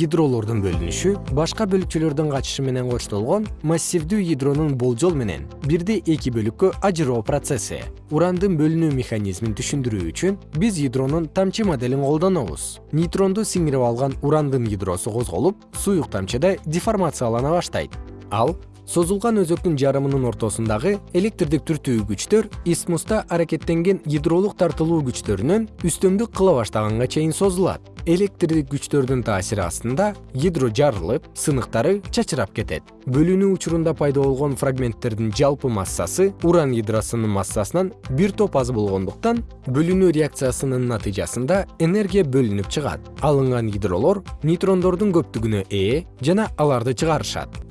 ядролордун бөлүнүшү башка бөлүкчөлөрдүн катышы менен коштолгон массивдүү ядронун болжол менен бирди эки бөлүккө ажыроо процесси. Урандын бөлүнүү механизмин түшүндүрүү үчүн биз ядронун тамчы моделин колдонобуз. Нейтронду сиңирип алган урандын ядросу козголуп суюк тамчыда деформациялана баштайт. Ал созулган өзөктүн жарымынын ортосундагы электрдик түртүү күчтөр исмуста аракеттенген ядролук тартылуу күчтөрүнөн үстөмдүк кыла баштаганга чейин созулат электрдик күчтөрдүн таасири астында ядро жарылып сыныктары чачырап кетет. Бөлүнүү учурунда пайда болгон фрагменттердин жалпы массасы уран ядросунун массасынан бир топ аз болгондуктан бөлүнүү реакциясынын натыйжасында энергия бөлүнүп чыгат. Алынган ядролор нейтрондордун көптүгүнө ээ жана аларды чыгарышат